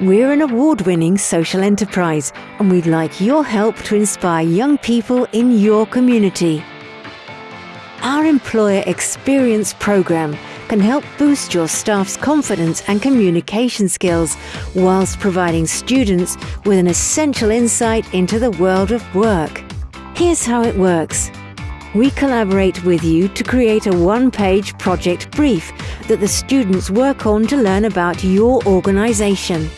We're an award winning social enterprise and we'd like your help to inspire young people in your community. Our Employer Experience program can help boost your staff's confidence and communication skills whilst providing students with an essential insight into the world of work. Here's how it works. We collaborate with you to create a one-page project brief that the students work on to learn about your organisation.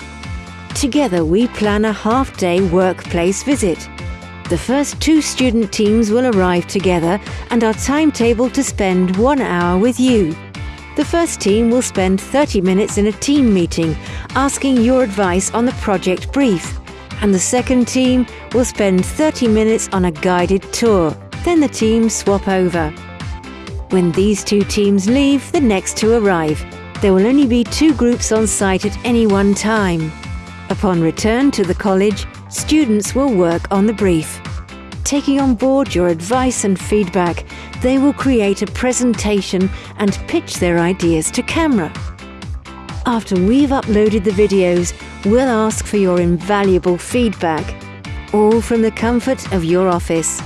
Together we plan a half-day workplace visit. The first two student teams will arrive together and are timetabled to spend one hour with you. The first team will spend 30 minutes in a team meeting asking your advice on the project brief, and the second team will spend 30 minutes on a guided tour. Then the teams swap over. When these two teams leave, the next two arrive. There will only be two groups on site at any one time. Upon return to the college, students will work on the brief. Taking on board your advice and feedback, they will create a presentation and pitch their ideas to camera. After we've uploaded the videos, we'll ask for your invaluable feedback, all from the comfort of your office.